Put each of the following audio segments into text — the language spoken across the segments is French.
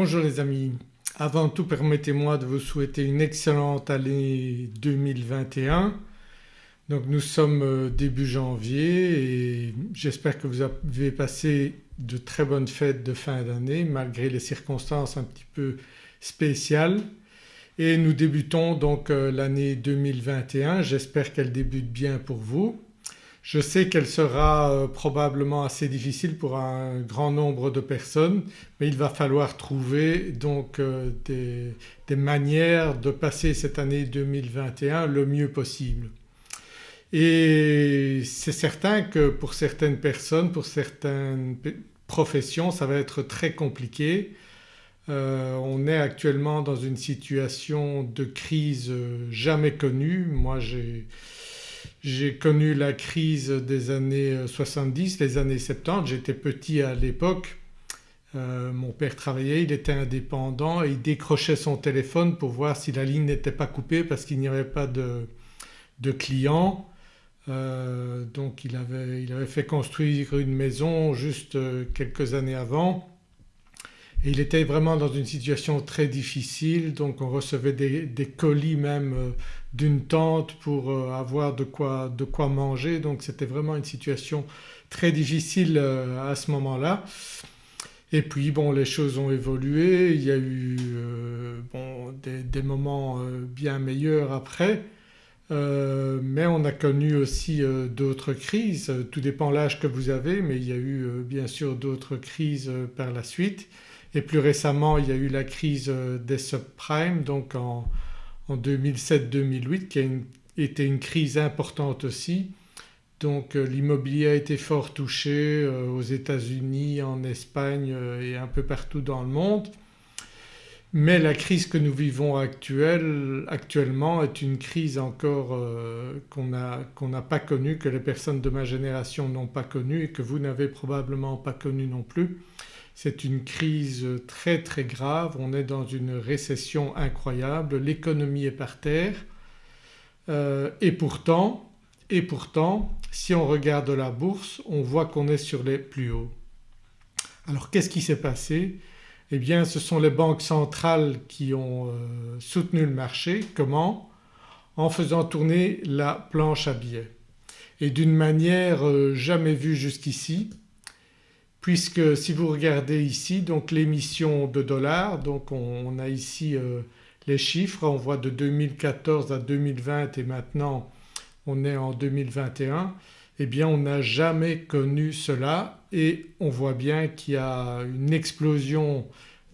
Bonjour les amis, avant tout permettez-moi de vous souhaiter une excellente année 2021. Donc nous sommes euh, début janvier et j'espère que vous avez passé de très bonnes fêtes de fin d'année malgré les circonstances un petit peu spéciales et nous débutons donc euh, l'année 2021, j'espère qu'elle débute bien pour vous. Je sais qu'elle sera euh, probablement assez difficile pour un grand nombre de personnes mais il va falloir trouver donc euh, des, manières de passer cette année 2021 le mieux possible. Et c'est certain que pour certaines personnes, pour certaines professions ça va être très compliqué. Euh, on est actuellement dans une situation de crise jamais connue. Moi j'ai j'ai connu la crise des années 70, les années 70, j'étais petit à l'époque. Euh, mon père travaillait, il était indépendant et il décrochait son téléphone pour voir si la ligne n'était pas coupée parce qu'il n'y avait pas de, clients. Euh, donc il avait, il avait, fait construire une maison juste euh, quelques années avant et il était vraiment dans une situation très difficile donc on recevait des, colis même euh, d'une tente pour euh, avoir de quoi, de quoi manger. Donc c'était vraiment une situation très difficile euh, à ce moment-là. Et puis bon les choses ont évolué, il y a eu bon, des, moments bien meilleurs après. Mais on a connu aussi d'autres crises, tout dépend l'âge que vous avez mais il y a eu bien sûr d'autres crises par la suite. Et plus récemment il y a eu la crise euh, des subprimes donc en, 2007-2008 qui a été une crise importante aussi. Donc euh, l'immobilier a été fort touché euh, aux États-Unis, en Espagne et un peu partout dans le monde. Mais la crise que nous vivons actuellement est une crise encore qu'on n'a pas connue, que les personnes de ma génération n'ont pas connue et que vous n'avez probablement pas connue non plus. C'est une crise très très grave, on est dans une récession incroyable, l'économie est par terre. Euh, et pourtant, si on regarde la bourse on voit qu'on est sur les plus hauts. Alors qu'est-ce qui s'est passé? Eh bien ce sont les banques centrales qui ont euh, soutenu le marché. Comment? En faisant tourner la planche à billets. Et d'une manière euh, jamais vue jusqu'ici puisque si vous regardez ici donc l'émission de dollars donc on, a ici euh, les chiffres, on voit de 2014 à 2020 et maintenant on est en 2021 eh bien on n'a jamais connu cela et on voit bien qu'il y a une explosion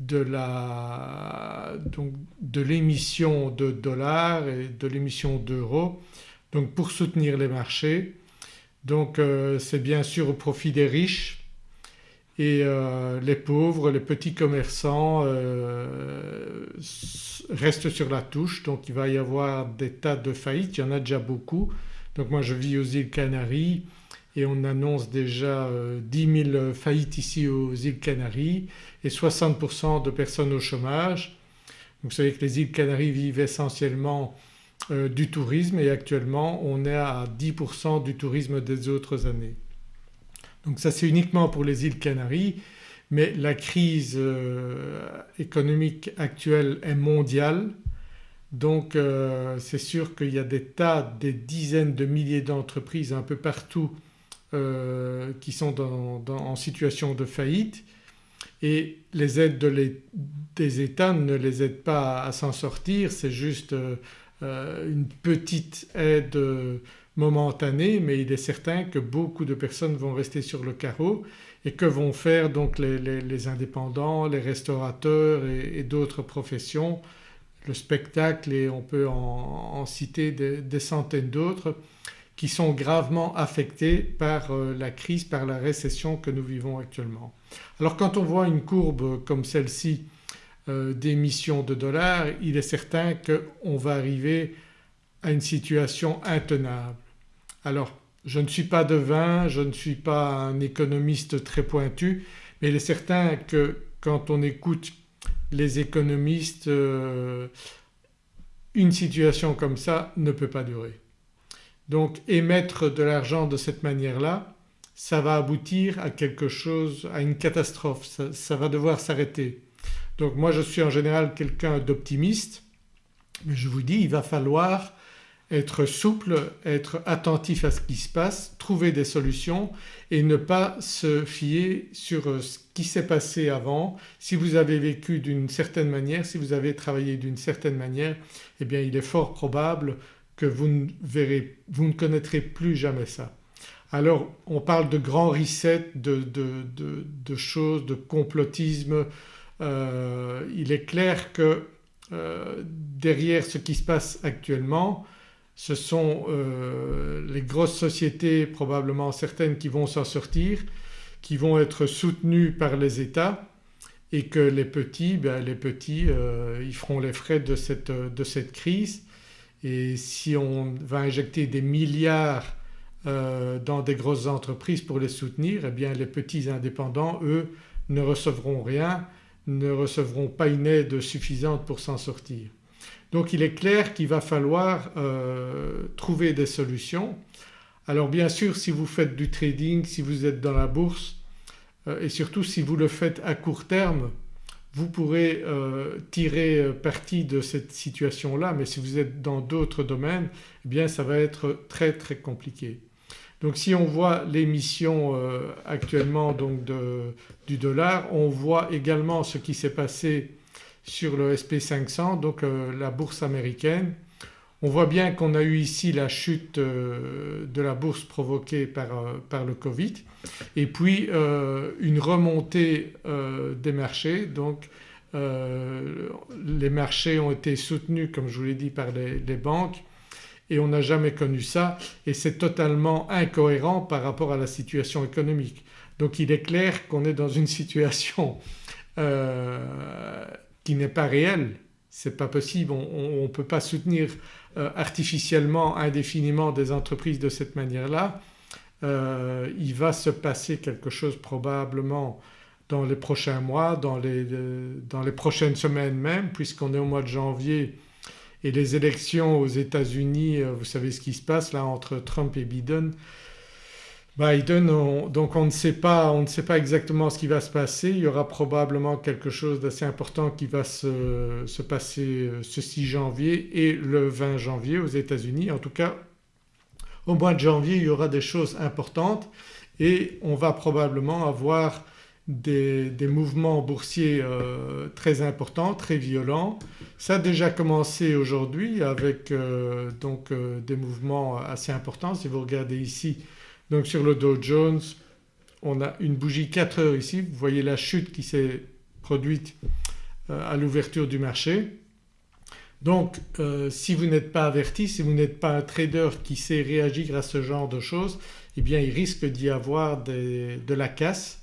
de l'émission de dollars et de l'émission d'euros donc pour soutenir les marchés. Donc euh, c'est bien sûr au profit des riches et euh, les pauvres, les petits commerçants euh, restent sur la touche donc il va y avoir des tas de faillites, il y en a déjà beaucoup. Donc moi je vis aux îles Canaries et on annonce déjà 10 euh, 000 faillites ici aux îles Canaries et 60% de personnes au chômage. Donc vous savez que les îles Canaries vivent essentiellement du tourisme et actuellement on est à 10% du tourisme des autres années. Donc ça c'est uniquement pour les îles Canaries. Mais la crise euh, économique actuelle est mondiale. Donc euh, c'est sûr qu'il y a des tas, des dizaines de milliers d'entreprises un peu partout euh, qui sont en situation de faillite. Et les aides des États ne les aident pas à, s'en sortir, c'est juste une petite aide momentanée mais il est certain que beaucoup de personnes vont rester sur le carreau et que vont faire donc les, indépendants, les restaurateurs et, d'autres professions, le spectacle et on peut en, citer des, centaines d'autres qui sont gravement affectés par euh, la crise, par la récession que nous vivons actuellement. Alors quand on voit une courbe comme celle-ci euh, d'émissions de dollars il est certain qu'on va arriver à une situation intenable. Alors je ne suis pas devin, je ne suis pas un économiste très pointu mais il est certain que quand on écoute les économistes euh, une situation comme ça ne peut pas durer. Donc émettre de l'argent de cette manière-là ça va aboutir à quelque chose, à une catastrophe, ça, va devoir s'arrêter. Donc moi je suis en général quelqu'un d'optimiste mais je vous dis il va falloir être souple, être attentif à ce qui se passe, trouver des solutions et ne pas se fier sur euh, ce qui s'est passé avant. Si vous avez vécu d'une certaine manière, si vous avez travaillé d'une certaine manière eh bien il est fort probable que vous ne, verrez, vous ne connaîtrez plus jamais ça. Alors on parle de grands resets, de, de, choses, de complotisme. Euh, il est clair que euh, derrière ce qui se passe actuellement ce sont euh, les grosses sociétés probablement certaines qui vont s'en sortir, qui vont être soutenues par les États et que les petits, ben les petits euh, ils feront les frais de cette, crise et si on va injecter des milliards euh, dans des grosses entreprises pour les soutenir eh bien les petits indépendants eux ne recevront rien, ne recevront pas une aide suffisante pour s'en sortir. Donc il est clair qu'il va falloir euh, trouver des solutions. Alors bien sûr si vous faites du trading, si vous êtes dans la bourse euh, et surtout si vous le faites à court terme vous pourrez euh, tirer parti de cette situation-là mais si vous êtes dans d'autres domaines eh bien ça va être très très compliqué. Donc si on voit l'émission actuellement donc du dollar on voit également ce qui s'est passé sur le SP500 donc euh, la bourse américaine. On voit bien qu'on a eu ici la chute euh, de la bourse provoquée par, euh, le Covid et puis une remontée des marchés donc les marchés ont été soutenus comme je vous l'ai dit par les banques et on n'a jamais connu ça et c'est totalement incohérent par rapport à la situation économique. Donc il est clair qu'on est dans une situation qui n'est pas réel. C'est pas possible, on ne peut pas soutenir euh, artificiellement indéfiniment des entreprises de cette manière-là. Euh, il va se passer quelque chose probablement dans les prochains mois, dans les, dans les prochaines semaines même puisqu'on est au mois de janvier et les élections aux États-Unis, euh, vous savez ce qui se passe là entre Trump et Biden, Biden, donc on ne, sait pas, on ne sait pas exactement ce qui va se passer, il y aura probablement quelque chose d'assez important qui va se, passer euh, ce 6 janvier et le 20 janvier aux États-Unis. En tout cas au mois de janvier il y aura des choses importantes et on va probablement avoir des, mouvements boursiers euh, très importants, très violents. Ça a déjà commencé aujourd'hui avec euh, donc des mouvements assez importants. Si vous regardez ici donc sur le Dow Jones on a une bougie 4 heures ici, vous voyez la chute qui s'est produite euh, à l'ouverture du marché. Donc euh, si vous n'êtes pas averti, si vous n'êtes pas un trader qui sait réagir à ce genre de choses eh bien il risque d'y avoir de la casse.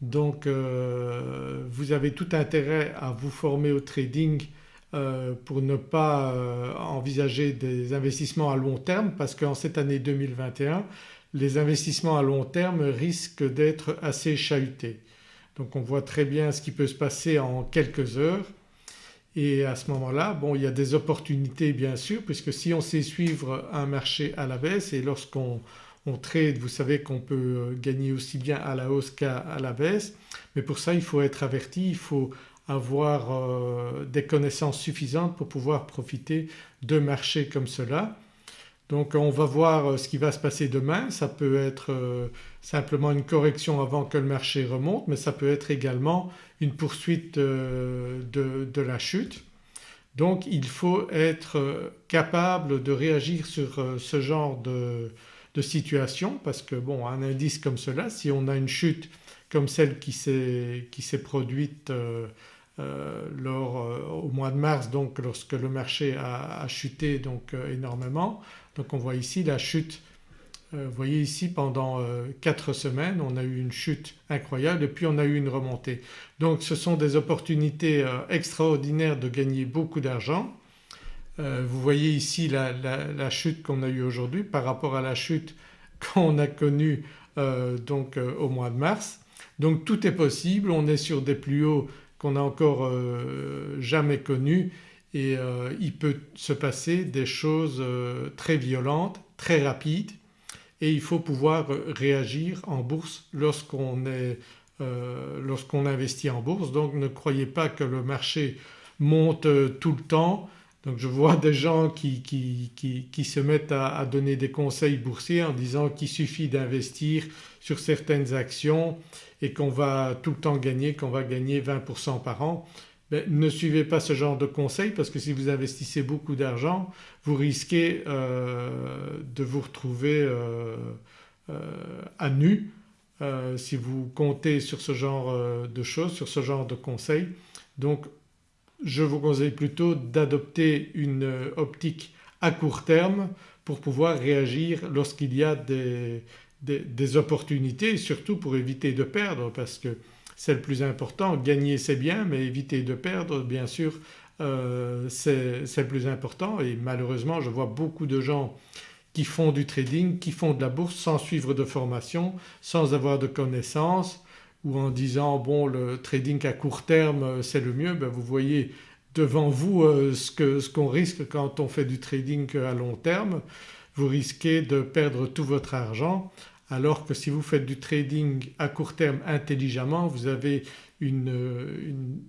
Donc euh, vous avez tout intérêt à vous former au trading pour ne pas envisager des investissements à long terme parce qu'en cette année 2021 les investissements à long terme risquent d'être assez chahutés. Donc on voit très bien ce qui peut se passer en quelques heures et à ce moment-là bon il y a des opportunités bien sûr puisque si on sait suivre un marché à la baisse et lorsqu'on trade vous savez qu'on peut gagner aussi bien à la hausse qu'à la baisse mais pour ça il faut être averti, il faut avoir euh, des connaissances suffisantes pour pouvoir profiter de marchés comme cela. Donc on va voir euh, ce qui va se passer demain, ça peut être euh, simplement une correction avant que le marché remonte mais ça peut être également une poursuite euh, de, la chute. Donc il faut être capable de réagir sur ce genre de, situation parce que bon un indice comme cela si on a une chute comme celle qui s'est produite au mois de mars donc lorsque le marché a, chuté donc énormément donc on voit ici la chute, euh, vous voyez ici pendant 4 euh, semaines on a eu une chute incroyable et puis on a eu une remontée. Donc ce sont des opportunités euh, extraordinaires de gagner beaucoup d'argent. vous voyez ici la, chute qu'on a eue aujourd'hui par rapport à la chute qu'on a connue donc au mois de mars. Donc tout est possible, on est sur des plus hauts qu'on n'a encore jamais connus et euh, il peut se passer des choses euh, très violentes, très rapides et il faut pouvoir réagir en bourse lorsqu'on est lorsqu'on investit en bourse donc ne croyez pas que le marché monte tout le temps. Donc je vois des gens qui, qui, se mettent à, donner des conseils boursiers en disant qu'il suffit d'investir sur certaines actions et qu'on va tout le temps gagner, qu'on va gagner 20% par an. Ben, ne suivez pas ce genre de conseils parce que si vous investissez beaucoup d'argent vous risquez euh, de vous retrouver euh, euh, à nu si vous comptez sur ce genre de choses, sur ce genre de conseils. Donc je vous conseille plutôt d'adopter une optique à court terme pour pouvoir réagir lorsqu'il y a des, opportunités et surtout pour éviter de perdre parce que c'est le plus important. Gagner c'est bien mais éviter de perdre bien sûr euh, c'est le plus important et malheureusement je vois beaucoup de gens qui font du trading, qui font de la bourse sans suivre de formation, sans avoir de connaissances ou en disant bon le trading à court terme c'est le mieux, ben vous voyez devant vous euh, ce qu'on risque quand on fait du trading à long terme. Vous risquez de perdre tout votre argent alors que si vous faites du trading à court terme intelligemment vous avez une,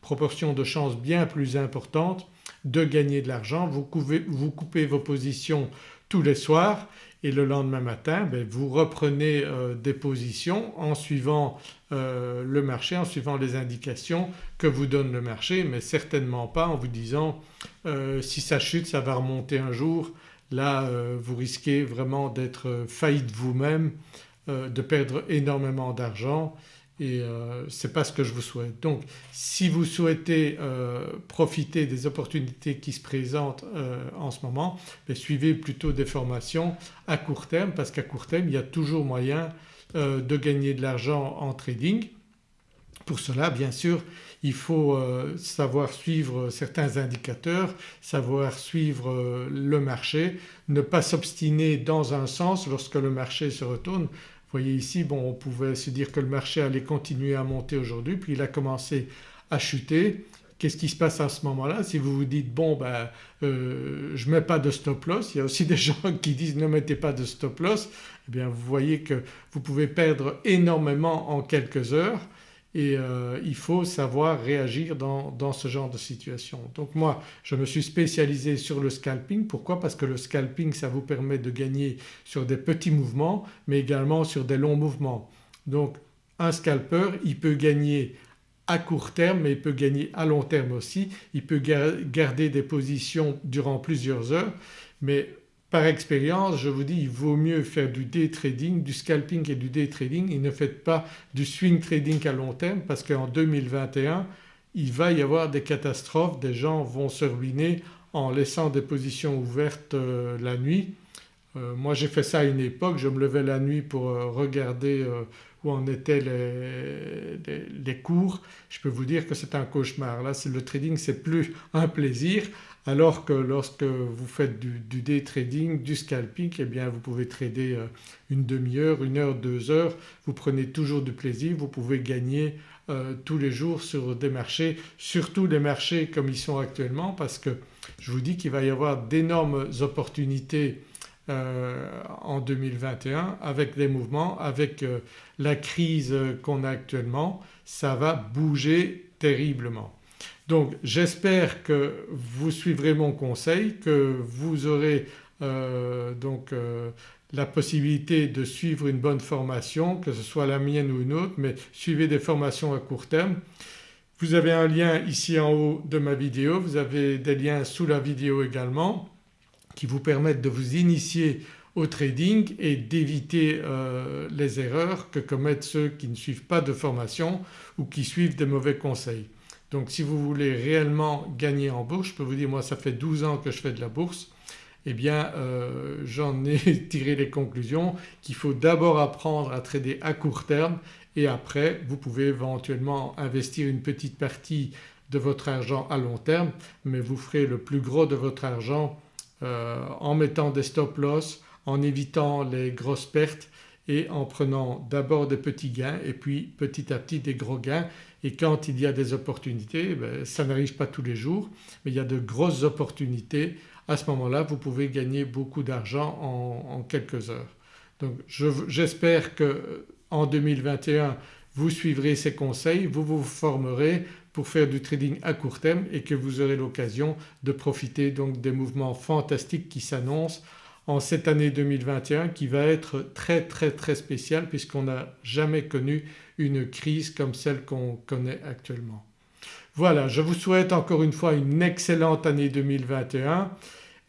proportion de chance bien plus importante de gagner de l'argent. Vous, vous, coupez vos positions tous les soirs et le lendemain matin ben, vous reprenez euh, des positions en suivant euh, le marché, en suivant les indications que vous donne le marché mais certainement pas en vous disant euh, si ça chute ça va remonter un jour Là euh, vous risquez vraiment d'être faillite vous-même, euh, de perdre énormément d'argent et euh, ce n'est pas ce que je vous souhaite. Donc si vous souhaitez profiter des opportunités qui se présentent en ce moment ben, suivez plutôt des formations à court terme parce qu'à court terme il y a toujours moyen de gagner de l'argent en trading. Pour cela bien sûr il faut euh, savoir suivre certains indicateurs, savoir suivre euh, le marché, ne pas s'obstiner dans un sens lorsque le marché se retourne. Vous voyez ici bon on pouvait se dire que le marché allait continuer à monter aujourd'hui puis il a commencé à chuter. Qu'est-ce qui se passe à ce moment-là? Si vous vous dites bon ben euh, je ne mets pas de stop loss, il y a aussi des gens qui disent ne mettez pas de stop loss, eh bien vous voyez que vous pouvez perdre énormément en quelques heures et euh, il faut savoir réagir dans, ce genre de situation. Donc moi je me suis spécialisé sur le scalping. Pourquoi? Parce que le scalping ça vous permet de gagner sur des petits mouvements mais également sur des longs mouvements. Donc un scalper il peut gagner à court terme mais il peut gagner à long terme aussi. Il peut garder des positions durant plusieurs heures mais par expérience je vous dis il vaut mieux faire du day trading, du scalping et du day trading. Et ne faites pas du swing trading à long terme parce qu'en 2021 il va y avoir des catastrophes, des gens vont se ruiner en laissant des positions ouvertes euh, la nuit. Euh, moi j'ai fait ça à une époque, je me levais la nuit pour euh, regarder où en étaient les, cours. Je peux vous dire que c'est un cauchemar. Là le trading c'est plus un plaisir alors que lorsque vous faites du, day trading, du scalping eh bien vous pouvez trader euh, une demi-heure, une heure, deux heures, vous prenez toujours du plaisir, vous pouvez gagner euh, tous les jours sur des marchés, surtout les marchés comme ils sont actuellement parce que je vous dis qu'il va y avoir d'énormes opportunités euh, en 2021 avec des mouvements, avec la crise qu'on a actuellement, ça va bouger terriblement. Donc j'espère que vous suivrez mon conseil, que vous aurez euh, donc euh, la possibilité de suivre une bonne formation que ce soit la mienne ou une autre mais suivez des formations à court terme. Vous avez un lien ici en haut de ma vidéo, vous avez des liens sous la vidéo également qui vous permettent de vous initier au trading et d'éviter euh, les erreurs que commettent ceux qui ne suivent pas de formation ou qui suivent des mauvais conseils. Donc si vous voulez réellement gagner en bourse, je peux vous dire moi ça fait 12 ans que je fais de la bourse, eh bien euh, j'en ai tiré les conclusions qu'il faut d'abord apprendre à trader à court terme et après vous pouvez éventuellement investir une petite partie de votre argent à long terme mais vous ferez le plus gros de votre argent en mettant des stop loss, en évitant les grosses pertes et en prenant d'abord des petits gains et puis petit à petit des gros gains et quand il y a des opportunités, ben, ça n'arrive pas tous les jours mais il y a de grosses opportunités à ce moment-là vous pouvez gagner beaucoup d'argent en, quelques heures. Donc j'espère qu'en 2021 vous suivrez ces conseils, vous vous formerez pour faire du trading à court terme et que vous aurez l'occasion de profiter donc des mouvements fantastiques qui s'annoncent en cette année 2021 qui va être très très très spéciale puisqu'on n'a jamais connu une crise comme celle qu'on connaît actuellement. Voilà je vous souhaite encore une fois une excellente année 2021.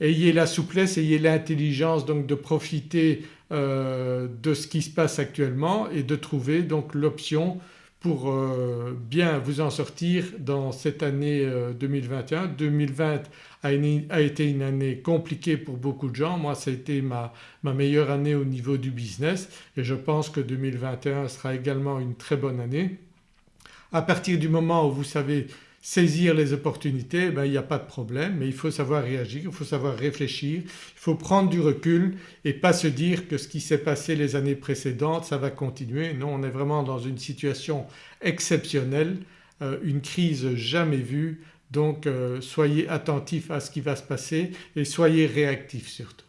Ayez la souplesse, ayez l'intelligence donc de profiter euh, de ce qui se passe actuellement et de trouver donc l'option euh, bien vous en sortir dans cette année 2021. Euh, 2020 a, été une année compliquée pour beaucoup de gens, moi ça a été ma, meilleure année au niveau du business et je pense que 2021 sera également une très bonne année. À partir du moment où vous savez saisir les opportunités ben, il n'y a pas de problème mais il faut savoir réagir, il faut savoir réfléchir, il faut prendre du recul et pas se dire que ce qui s'est passé les années précédentes ça va continuer. Non on est vraiment dans une situation exceptionnelle, euh, une crise jamais vue donc euh, soyez attentifs à ce qui va se passer et soyez réactifs surtout.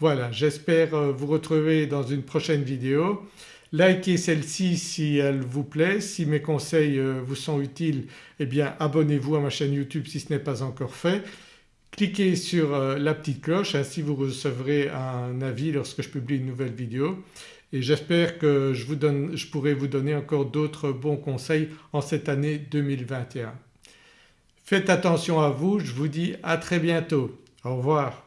Voilà j'espère euh, vous retrouver dans une prochaine vidéo. Likez celle-ci si elle vous plaît, si mes conseils euh, vous sont utiles eh bien abonnez-vous à ma chaîne YouTube si ce n'est pas encore fait. Cliquez sur euh, la petite cloche ainsi vous recevrez un avis lorsque je publie une nouvelle vidéo et j'espère que je, vous je pourrai vous donner encore d'autres bons conseils en cette année 2021. Faites attention à vous, je vous dis à très bientôt. Au revoir.